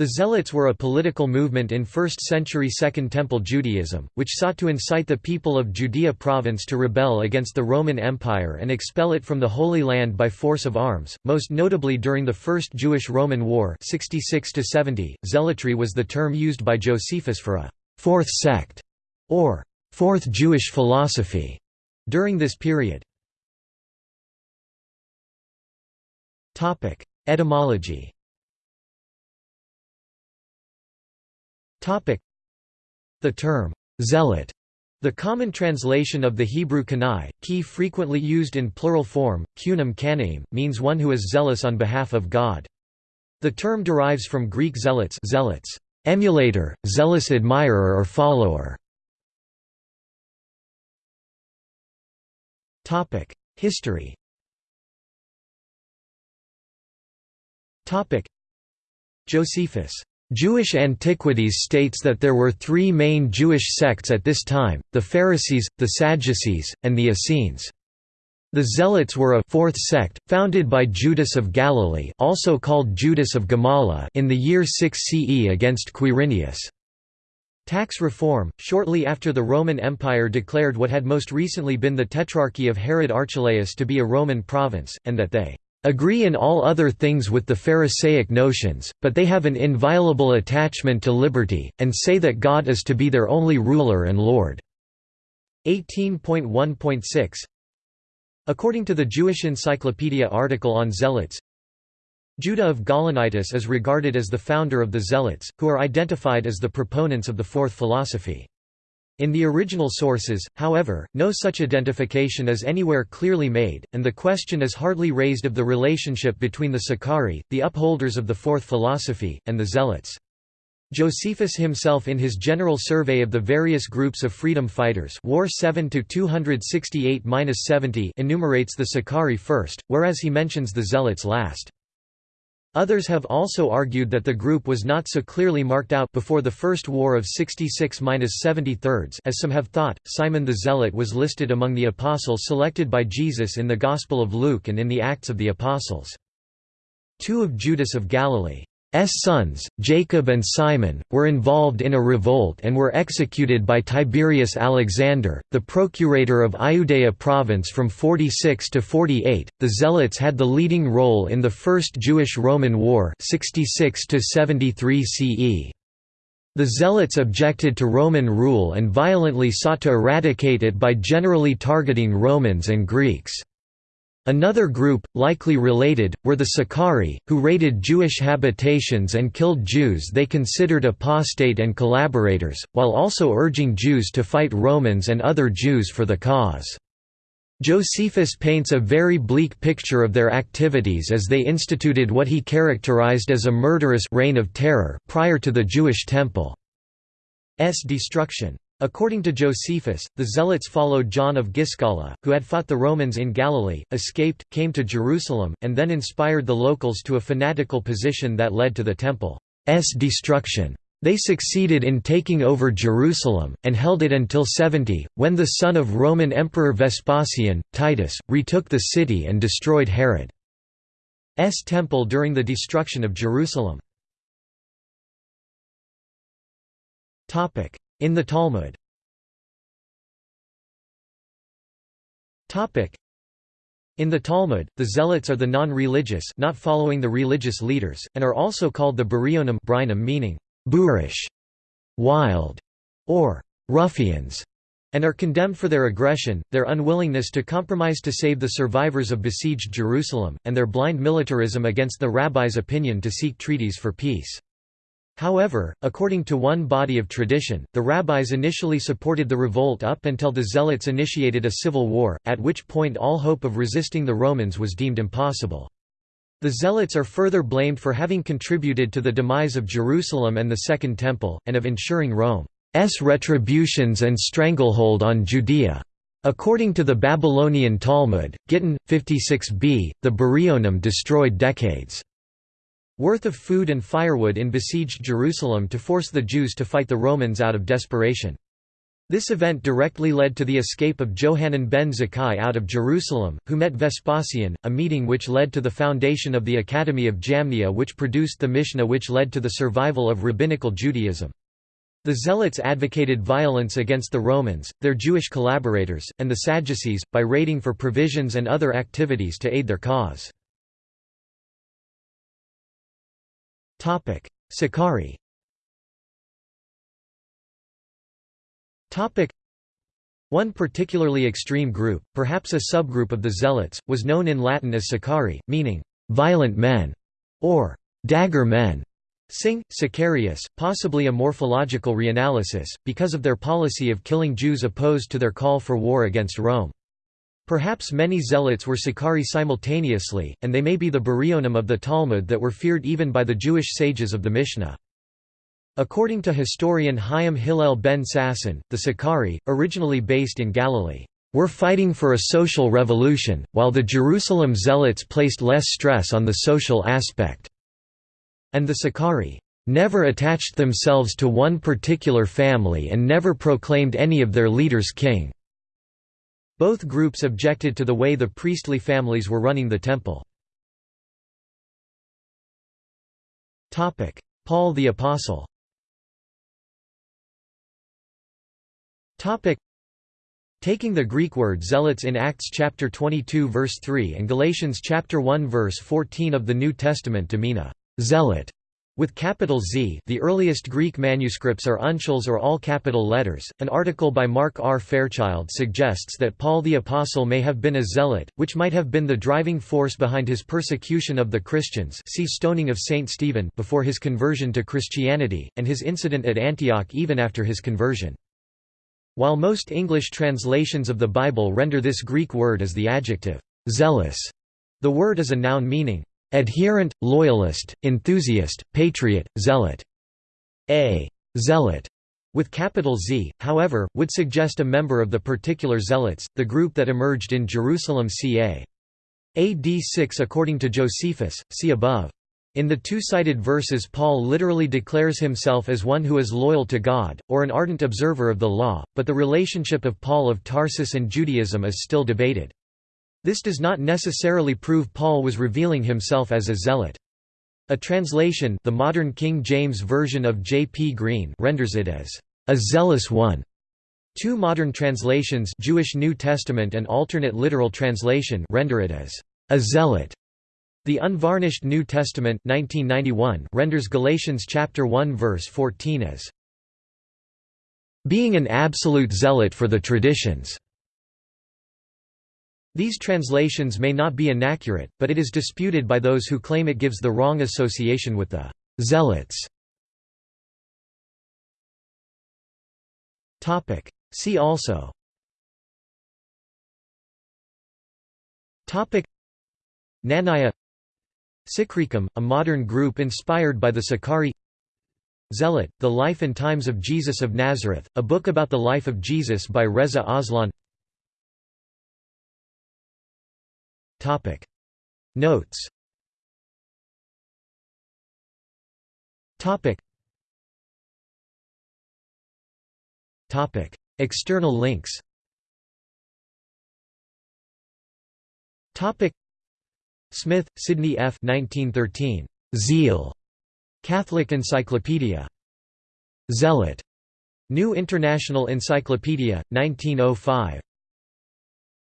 The Zealots were a political movement in 1st century Second Temple Judaism, which sought to incite the people of Judea province to rebel against the Roman Empire and expel it from the Holy Land by force of arms, most notably during the First Jewish-Roman War 66 -70. Zealotry was the term used by Josephus for a fourth sect» or fourth Jewish philosophy» during this period. Etymology The term, zealot, the common translation of the Hebrew kanai, ki frequently used in plural form, kunim kanaim, means one who is zealous on behalf of God. The term derives from Greek zealots, zealots. Emulator, zealous admirer or follower. History. Josephus Jewish Antiquities states that there were three main Jewish sects at this time, the Pharisees, the Sadducees, and the Essenes. The Zealots were a fourth sect, founded by Judas of Galilee also called Judas of Gamala in the year 6 CE against Quirinius. Tax reform, shortly after the Roman Empire declared what had most recently been the Tetrarchy of Herod Archelaus to be a Roman province, and that they agree in all other things with the Pharisaic notions, but they have an inviolable attachment to liberty, and say that God is to be their only ruler and Lord." 18.1.6 According to the Jewish Encyclopedia article on Zealots, Judah of Gaulonitis is regarded as the founder of the Zealots, who are identified as the proponents of the Fourth Philosophy. In the original sources, however, no such identification is anywhere clearly made, and the question is hardly raised of the relationship between the Sicarii, the upholders of the Fourth Philosophy, and the Zealots. Josephus himself in his general survey of the various groups of freedom fighters War 7 enumerates the Sicarii first, whereas he mentions the Zealots last. Others have also argued that the group was not so clearly marked out before the First War of 66–73 as some have thought. Simon the Zealot was listed among the apostles selected by Jesus in the Gospel of Luke and in the Acts of the Apostles. Two of Judas of Galilee sons, Jacob and Simon, were involved in a revolt and were executed by Tiberius Alexander, the procurator of Iudea province from 46 to 48. The Zealots had the leading role in the First Jewish-Roman War 66 to 73 CE. The Zealots objected to Roman rule and violently sought to eradicate it by generally targeting Romans and Greeks. Another group, likely related, were the Sicarii, who raided Jewish habitations and killed Jews they considered apostate and collaborators, while also urging Jews to fight Romans and other Jews for the cause. Josephus paints a very bleak picture of their activities as they instituted what he characterized as a murderous reign of terror prior to the Jewish Temple's destruction. According to Josephus, the Zealots followed John of Giscala, who had fought the Romans in Galilee, escaped, came to Jerusalem, and then inspired the locals to a fanatical position that led to the Temple's destruction. They succeeded in taking over Jerusalem, and held it until 70, when the son of Roman Emperor Vespasian, Titus, retook the city and destroyed Herod's temple during the destruction of Jerusalem. In the Talmud in the Talmud, the Zealots are the non-religious not following the religious leaders, and are also called the Barionim meaning, boorish, wild, or ruffians, and are condemned for their aggression, their unwillingness to compromise to save the survivors of besieged Jerusalem, and their blind militarism against the rabbis' opinion to seek treaties for peace. However, according to one body of tradition, the rabbis initially supported the revolt up until the Zealots initiated a civil war, at which point all hope of resisting the Romans was deemed impossible. The Zealots are further blamed for having contributed to the demise of Jerusalem and the Second Temple, and of ensuring Rome's retributions and stranglehold on Judea. According to the Babylonian Talmud, Gittin, 56b, the Barionim destroyed decades' worth of food and firewood in besieged Jerusalem to force the Jews to fight the Romans out of desperation. This event directly led to the escape of Johanan ben Zakkai out of Jerusalem, who met Vespasian, a meeting which led to the foundation of the Academy of Jamnia which produced the Mishnah which led to the survival of rabbinical Judaism. The Zealots advocated violence against the Romans, their Jewish collaborators, and the Sadducees, by raiding for provisions and other activities to aid their cause. Sicarii One particularly extreme group, perhaps a subgroup of the Zealots, was known in Latin as Sicarii, meaning, "...violent men", or "...dagger men". Sing, Sicarius, possibly a morphological reanalysis, because of their policy of killing Jews opposed to their call for war against Rome. Perhaps many zealots were Sicarii simultaneously, and they may be the Barionim of the Talmud that were feared even by the Jewish sages of the Mishnah. According to historian Chaim Hillel ben Sasson, the Sicarii, originally based in Galilee, were fighting for a social revolution, while the Jerusalem zealots placed less stress on the social aspect. And the Sicarii never attached themselves to one particular family and never proclaimed any of their leaders king." Both groups objected to the way the priestly families were running the temple. Paul the Apostle Taking the Greek word zealots in Acts chapter 22 verse 3 and Galatians chapter 1 verse 14 of the New Testament to mean a zealot with capital Z the earliest Greek manuscripts are uncials or all capital letters. An article by Mark R. Fairchild suggests that Paul the Apostle may have been a zealot, which might have been the driving force behind his persecution of the Christians see stoning of Saint Stephen before his conversion to Christianity, and his incident at Antioch even after his conversion. While most English translations of the Bible render this Greek word as the adjective, zealous, the word is a noun meaning, adherent, loyalist, enthusiast, patriot, zealot. A zealot with capital Z, however, would suggest a member of the particular zealots, the group that emerged in Jerusalem ca. AD 6 according to Josephus, see above. In the two-cited verses Paul literally declares himself as one who is loyal to God, or an ardent observer of the law, but the relationship of Paul of Tarsus and Judaism is still debated. This does not necessarily prove Paul was revealing himself as a zealot. A translation the modern King James Version of J. P. Green renders it as, "...a zealous one." Two modern translations Jewish New Testament and alternate literal translation render it as, "...a zealot." The Unvarnished New Testament 1991 renders Galatians chapter 1 verse 14 as being an absolute zealot for the traditions. These translations may not be inaccurate, but it is disputed by those who claim it gives the wrong association with the zealots. See also. Topic. Knanaya Sikrikim, a modern group inspired by the Sicarii. Zealot, The Life and Times of Jesus of Nazareth, a book about the life of Jesus by Reza Aslan Notes External links Smith, Sidney F. 1913. Zeal. Catholic Encyclopedia. Zealot. New International Encyclopedia, 1905.